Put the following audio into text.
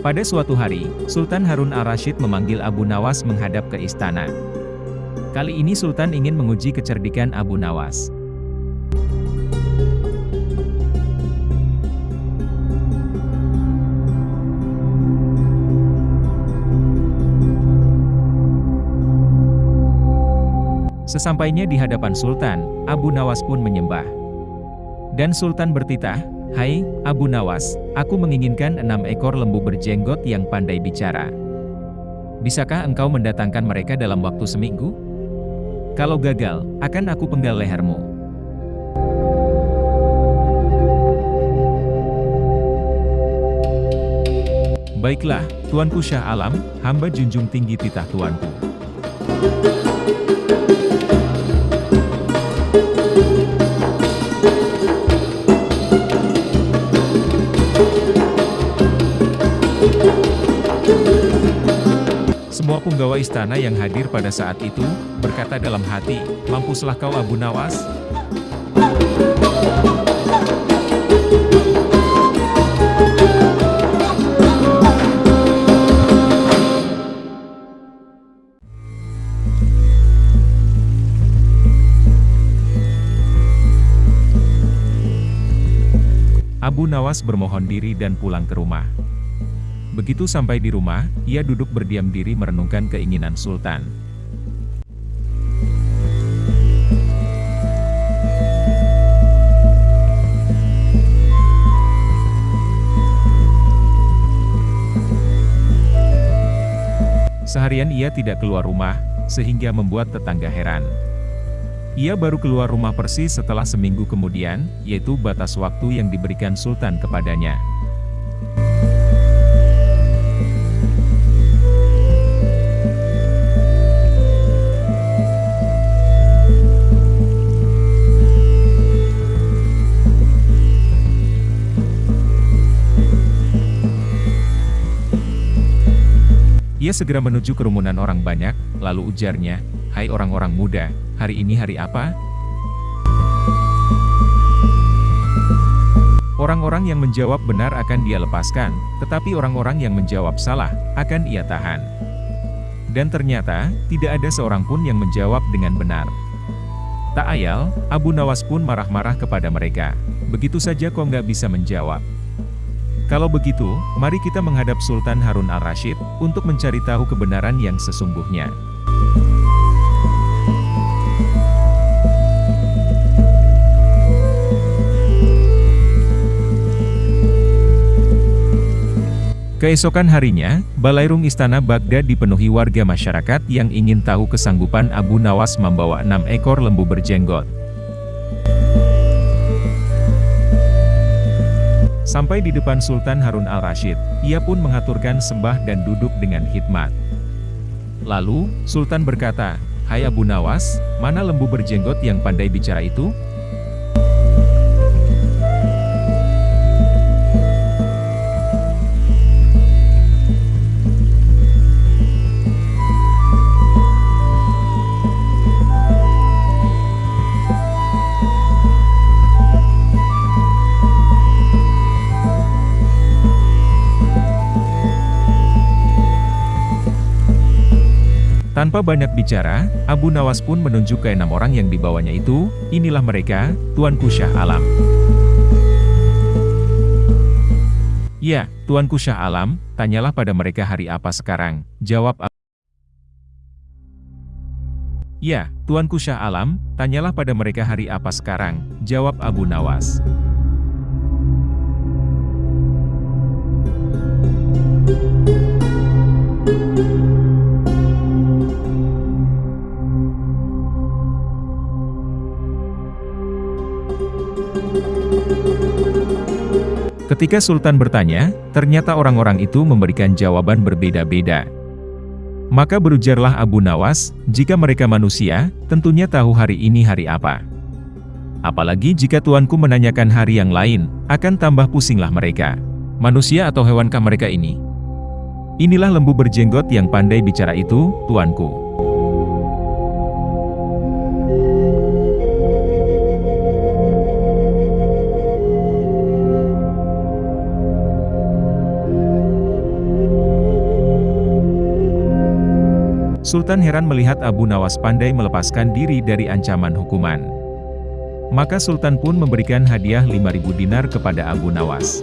Pada suatu hari, Sultan Harun al-Rashid memanggil Abu Nawas menghadap ke istana. Kali ini Sultan ingin menguji kecerdikan Abu Nawas. Sesampainya di hadapan Sultan, Abu Nawas pun menyembah. Dan Sultan bertitah, Hai, Abu Nawas, aku menginginkan enam ekor lembu berjenggot yang pandai bicara. Bisakah engkau mendatangkan mereka dalam waktu seminggu? Kalau gagal, akan aku penggal lehermu. Baiklah, Tuanku Syah Alam, hamba junjung tinggi titah Tuanku. Semua punggawa istana yang hadir pada saat itu, berkata dalam hati, mampuslah kau Abu Nawas? Abu Nawas bermohon diri dan pulang ke rumah. Begitu sampai di rumah, ia duduk berdiam diri merenungkan keinginan Sultan. Seharian ia tidak keluar rumah, sehingga membuat tetangga heran. Ia baru keluar rumah persis setelah seminggu kemudian, yaitu batas waktu yang diberikan Sultan kepadanya. Ia segera menuju kerumunan orang banyak, lalu ujarnya, Hai orang-orang muda, hari ini hari apa? Orang-orang yang menjawab benar akan dia lepaskan, tetapi orang-orang yang menjawab salah, akan ia tahan. Dan ternyata, tidak ada seorang pun yang menjawab dengan benar. Tak ayal, Abu Nawas pun marah-marah kepada mereka. Begitu saja kok nggak bisa menjawab. Kalau begitu, mari kita menghadap Sultan Harun al-Rashid, untuk mencari tahu kebenaran yang sesungguhnya. Keesokan harinya, balairung istana Baghdad dipenuhi warga masyarakat yang ingin tahu kesanggupan Abu Nawas membawa enam ekor lembu berjenggot. Sampai di depan Sultan Harun al-Rashid, ia pun mengaturkan sembah dan duduk dengan hikmat. Lalu, Sultan berkata, Hai Abu Nawas, mana lembu berjenggot yang pandai bicara itu? Tanpa banyak bicara, Abu Nawas pun menunjuk ke enam orang yang dibawanya itu, inilah mereka, Tuanku Syah Alam. Ya, Tuanku Syah Alam, tanyalah pada mereka hari apa sekarang, jawab Abu. Ya, Tuanku Syah Alam, tanyalah pada mereka hari apa sekarang, jawab Abu Nawas. Ketika Sultan bertanya, ternyata orang-orang itu memberikan jawaban berbeda-beda. Maka berujarlah Abu Nawas, jika mereka manusia, tentunya tahu hari ini hari apa. Apalagi jika tuanku menanyakan hari yang lain, akan tambah pusinglah mereka. Manusia atau hewankah mereka ini? Inilah lembu berjenggot yang pandai bicara itu, tuanku. Sultan heran melihat Abu Nawas pandai melepaskan diri dari ancaman hukuman. Maka Sultan pun memberikan hadiah 5.000 dinar kepada Abu Nawas.